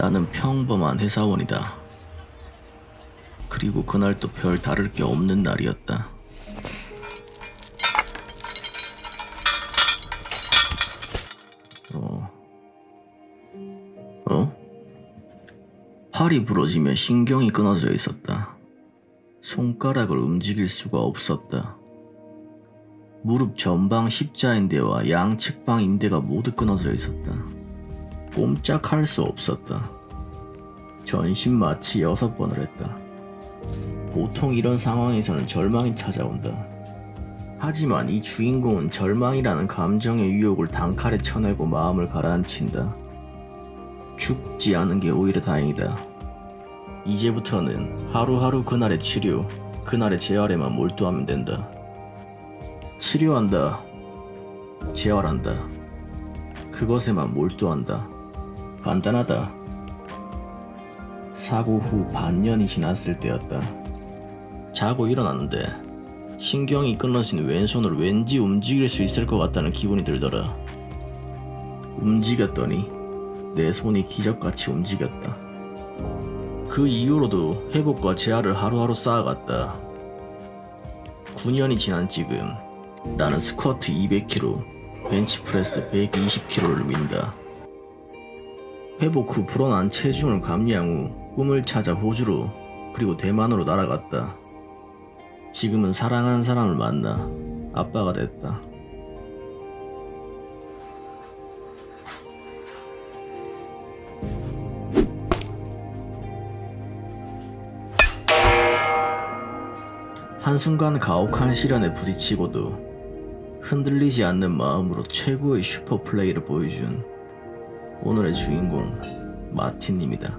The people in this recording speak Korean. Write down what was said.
나는 평범한 회사원이다. 그리고 그날 또별 다를 게 없는 날이었다. 어. 어? 팔이 부러지며 신경이 끊어져 있었다. 손가락을 움직일 수가 없었다. 무릎 전방 십자인대와 양측방 인대가 모두 끊어져 있었다. 꼼짝할 수 없었다. 전신 마취 여섯 번을 했다. 보통 이런 상황에서는 절망이 찾아온다. 하지만 이 주인공은 절망이라는 감정의 유혹을 단칼에 쳐내고 마음을 가라앉힌다. 죽지 않은 게 오히려 다행이다. 이제부터는 하루하루 그날의 치료, 그날의 재활에만 몰두하면 된다. 치료한다. 재활한다. 그것에만 몰두한다. 간단하다. 사고 후 반년이 지났을 때였다. 자고 일어났는데 신경이 끊어진 왼손을 왠지 움직일 수 있을 것 같다는 기분이 들더라. 움직였더니 내 손이 기적같이 움직였다. 그 이후로도 회복과 재활을 하루하루 쌓아갔다. 9년이 지난 지금 나는 스쿼트 200kg, 벤치프레스 120kg를 민다. 회복 후 불어난 체중을 감량 후 꿈을 찾아 호주로 그리고 대만으로 날아갔다. 지금은 사랑하는 사람을 만나 아빠가 됐다. 한순간 가혹한 시련에 부딪히고도 흔들리지 않는 마음으로 최고의 슈퍼 플레이를 보여준 오늘의 주인공 마틴입니다.